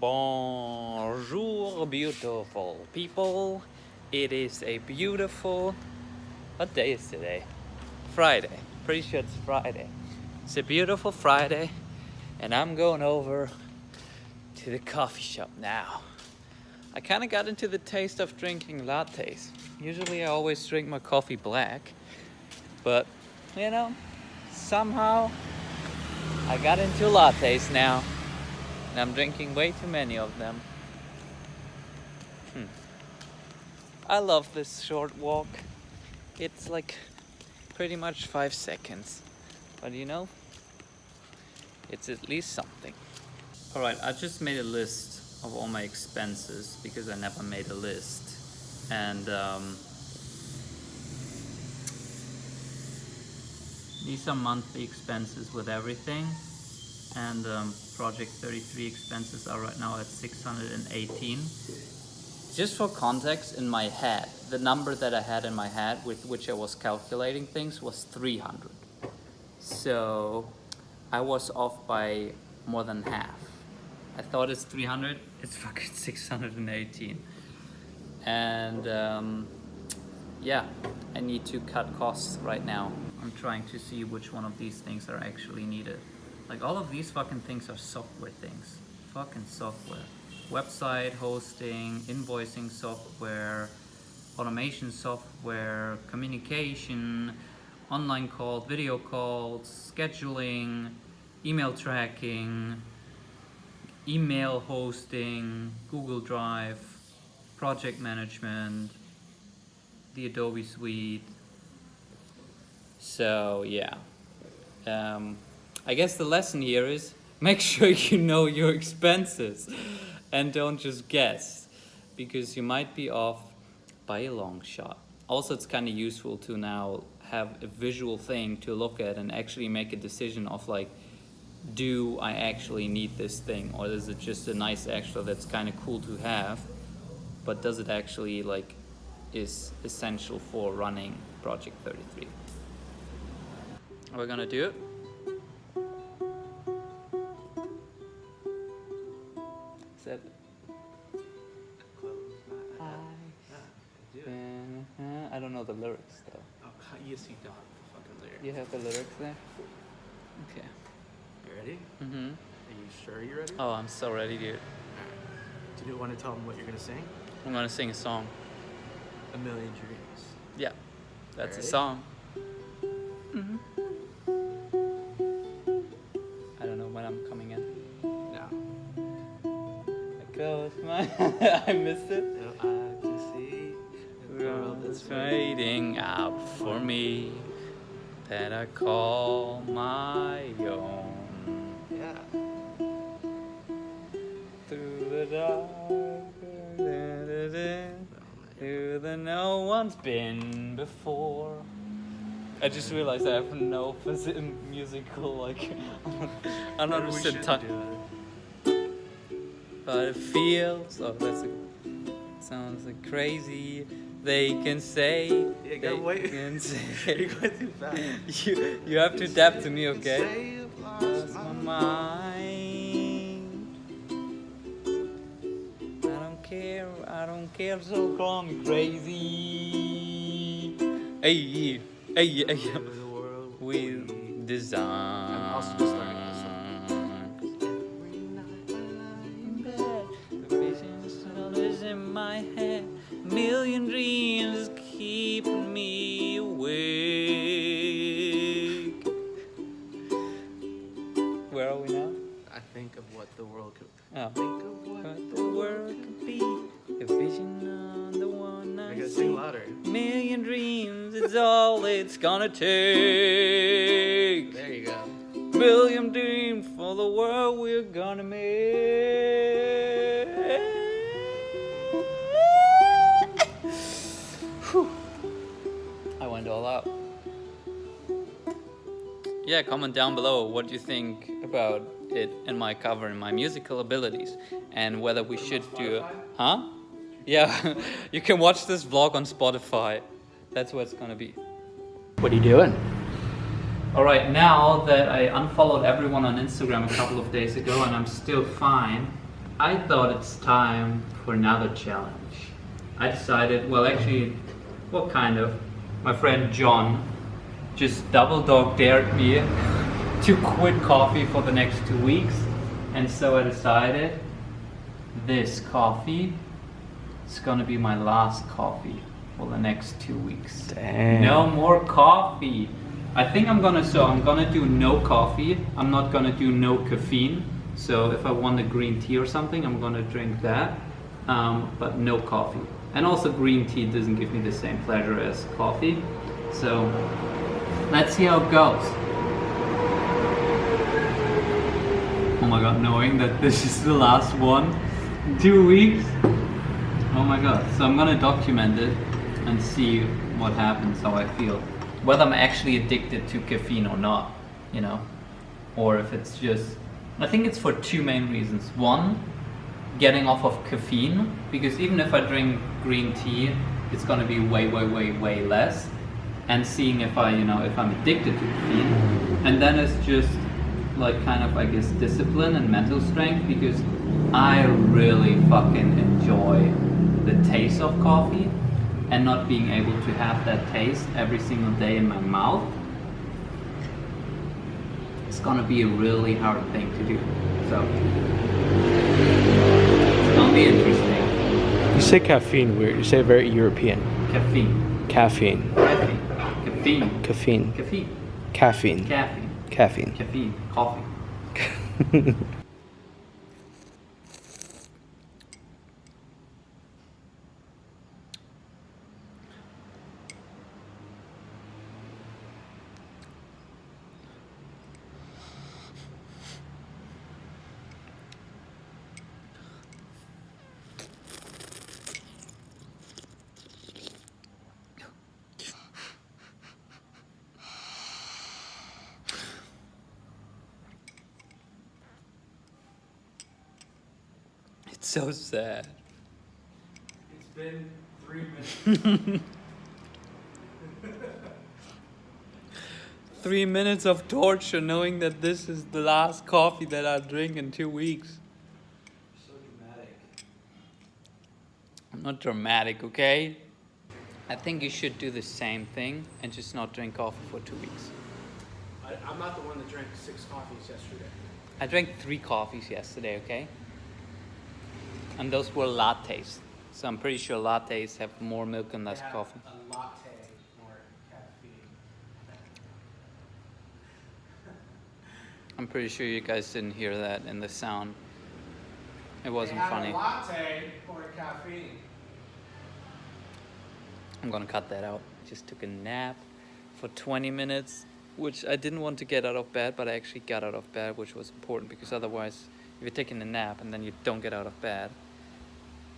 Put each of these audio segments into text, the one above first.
Bonjour, beautiful people. It is a beautiful. What day is today? Friday. Pretty sure it's Friday. It's a beautiful Friday, and I'm going over to the coffee shop now. I kind of got into the taste of drinking lattes. Usually, I always drink my coffee black, but you know, somehow I got into lattes now. And I'm drinking way too many of them. Hmm. I love this short walk. It's like pretty much five seconds. But you know, it's at least something. Alright, I just made a list of all my expenses because I never made a list. And um, these are monthly expenses with everything and um, project 33 expenses are right now at 618 just for context in my head the number that I had in my head with which I was calculating things was 300 so I was off by more than half. I thought it's 300 it's fucking 618 and um, yeah I need to cut costs right now. I'm trying to see which one of these things are actually needed like all of these fucking things are software things. Fucking software. Website hosting, invoicing software, automation software, communication, online calls, video calls, scheduling, email tracking, email hosting, Google Drive, project management, the Adobe Suite. So yeah. Um, I guess the lesson here is make sure you know your expenses and don't just guess because you might be off by a long shot. Also, it's kind of useful to now have a visual thing to look at and actually make a decision of like, do I actually need this thing or is it just a nice extra that's kind of cool to have, but does it actually like is essential for running Project 33? We're gonna do it? Said Close my eyes. do it. uh, I don't know the lyrics though. Oh, yes, you don't. Fucking lyric. You have the lyrics there? Okay. You ready? Mm-hmm. Are you sure you're ready? Oh, I'm so ready, dude. Do you want to tell them what you're gonna sing? I'm gonna sing a song. A Million Dreams. Yeah, that's a song. Mm-hmm. I don't know when I'm coming in. No. I close my I missed it. No, I can see the world World is is out for me that I call my own. Yeah. Through the dark, through the no one's been before. I just realized I have no phys- musical like I'm not Maybe we but it feels. Oh, that's a, sounds like crazy. They can say. Yeah, they wait. Can say. You're going too fast. you you have to adapt to me, okay? Say lost Lost my mind. I don't care, I don't care, so call me crazy. Hey, hey, hey. We design. My head. Million dreams keeping me awake. Where are we now? I think of what the world could. Oh. Think of what What the world could be, a vision on the one I I gotta see. sing louder. Million dreams, it's all it's gonna take. Yeah, comment down below what you think about it and my cover and my musical abilities and whether we should do Huh? Yeah, you can watch this vlog on Spotify. That's where it's gonna be. What are you doing? Alright, now that I unfollowed everyone on Instagram a couple of days ago and I'm still fine, I thought it's time for another challenge. I decided, well, actually, what kind of? My friend John just double dog dared me to quit coffee for the next two weeks, and so I decided this coffee is gonna be my last coffee for the next two weeks. Damn. No more coffee. I think I'm gonna so I'm gonna do no coffee. I'm not gonna do no caffeine. So if I want a green tea or something, I'm gonna drink that, um, but no coffee. And also green tea doesn't give me the same pleasure as coffee. So let's see how it goes. Oh my god, knowing that this is the last one, two weeks. Oh my god, so I'm gonna document it and see what happens, how I feel. Whether I'm actually addicted to caffeine or not, you know? Or if it's just. I think it's for two main reasons. One, getting off of caffeine, because even if I drink green tea, it's gonna be way, way, way, way less. And seeing if I, you know, if I'm addicted to caffeine. And then it's just like kind of, I guess, discipline and mental strength because I really fucking enjoy the taste of coffee and not being able to have that taste every single day in my mouth. It's gonna be a really hard thing to do. So, it's gonna be interesting. You say caffeine weird. You say very European. Caffeine. Caffeine. Caffeine. Caffeine. Caffeine. Caffeine. Caffeine. Caffeine. Caffeine. Coffee. so sad. It's been three minutes. Three minutes of torture knowing that this is the last coffee that I'll drink in two weeks. so dramatic. I'm not dramatic, okay? I think you should do the same thing and just not drink coffee for two weeks. I, I'm not the one that drank six coffees yesterday. I drank three coffees yesterday, okay? And those were lattes. So I'm pretty sure lattes have more milk and less coffee. A latte, more caffeine. I'm pretty sure you guys didn't hear that in the sound. It wasn't funny. A latte, more caffeine. I'm gonna cut that out. Just took a nap for 20 minutes, which I didn't want to get out of bed, but I actually got out of bed, which was important because otherwise, if you're taking a nap and then you don't get out of bed,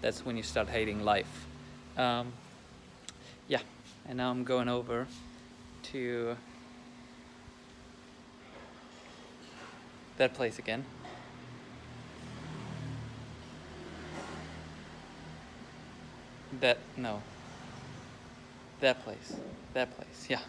that's when you start hating life. Um, yeah, and now I'm going over to that place again. That, no, that place. That place. Yeah.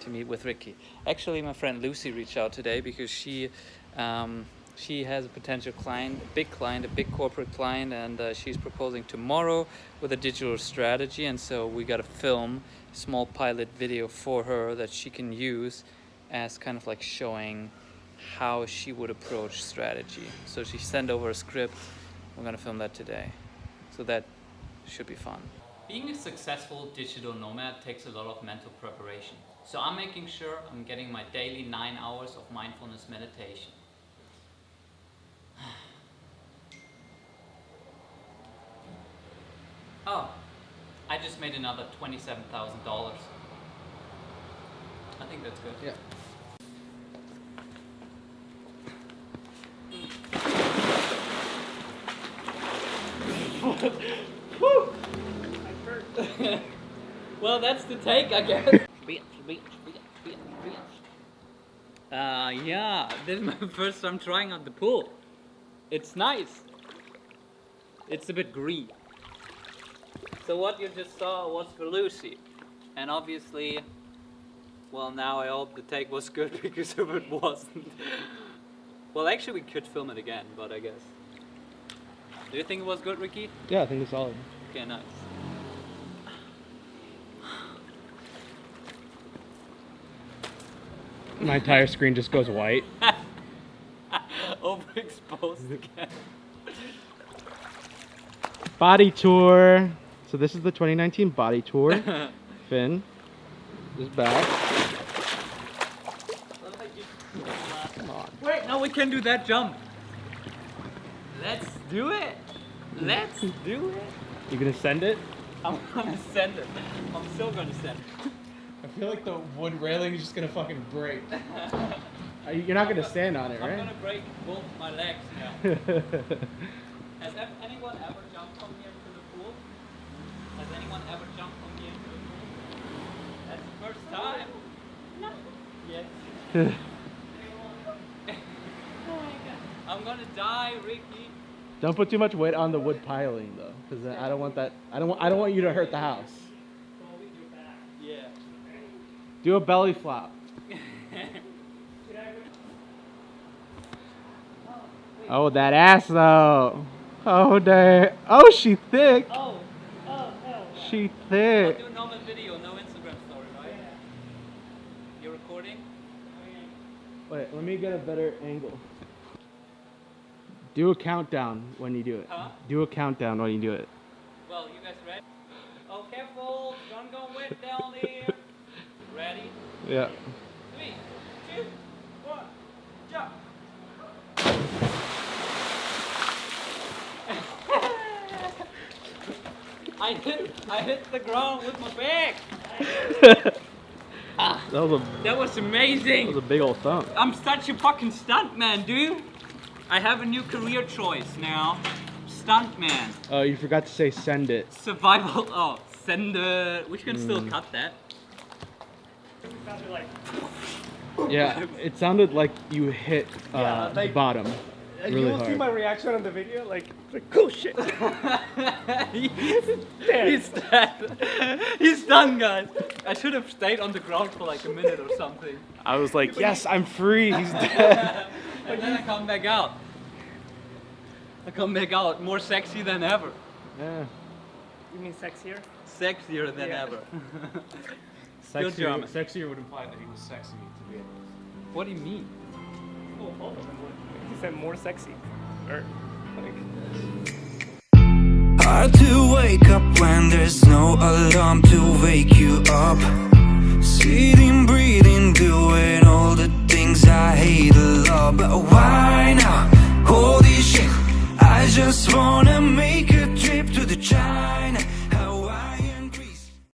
to meet with Ricky. Actually, my friend Lucy reached out today because she um, she has a potential client, a big client, a big corporate client, and uh, she's proposing tomorrow with a digital strategy. And so we got to film a small pilot video for her that she can use as kind of like showing how she would approach strategy. So she sent over a script. We're gonna film that today. So that should be fun. Being a successful digital nomad takes a lot of mental preparation. So I'm making sure I'm getting my daily nine hours of mindfulness meditation. Oh, I just made another $27,000. I think that's good. Yeah. well, that's the take, I guess. Uh, yeah, this is my first time trying out the pool. It's nice. It's a bit green. So what you just saw was for Lucy. And obviously, well now I hope the take was good because if it wasn't. well actually we could film it again, but I guess. Do you think it was good, Ricky? Yeah, I think it's solid. Okay, nice. My entire screen just goes white. Overexposed again. Body tour. So this is the 2019 body tour. Finn is back. Come on. Wait, now we can do that jump. Let's do it. Let's do it. You gonna send it? I'm gonna send it. I'm still gonna send it. I feel like the wood railing is just gonna fucking break. Uh, you're not gonna stand on it, right? I'm gonna break both my legs now. Has ev- anyone ever jumped from here to the pool? Has anyone ever jumped from here to the pool? That's the first time. No. Yes. Oh I'm gonna die, Ricky. don't put too much weight on the wood piling though, because I don't want that. I don't want. I don't want you to hurt the house. Yeah. Do a belly flop. Oh, that ass though. Oh, damn. Oh, she thick. Oh. Oh, oh. She thick. do a normal video, no Instagram story, right? You're recording? Wait, let me get a better angle. Do a countdown when you do it. Huh? Do a countdown when you do it. Well, you guys ready? Oh, careful! Don't go wet down here. Ready? Yeah. Three, two, one, jump! I hit, I hit the ground with my back. That was a That was that was a big old thump. I'm such a fucking stuntman, dude. I have a new career choice now. Stuntman. Oh, you forgot to say send it. Survival. Oh, send it. We can still Mm. cut that. Yeah, it sounded like you hit uh, Yeah, the bottom really you will see my reaction on the video, like, like oh shit. He's dead. He's dead. He's done, guys. I should have stayed on the ground for like a minute or something. I was like, yes, I'm free. He's dead. And then I come back out. I come back out more sexy than ever. yeah. You mean sexier? Sexier than Yeah. ever. Sexier, German. sexier would imply that he was sexy to begin what do you mean? You said more sexy. Or, like, Hard to wake up when there's no alarm to wake you up. Sitting, breathing, doing all the things I hate a lot. But why now? Holy shit, I just wanna make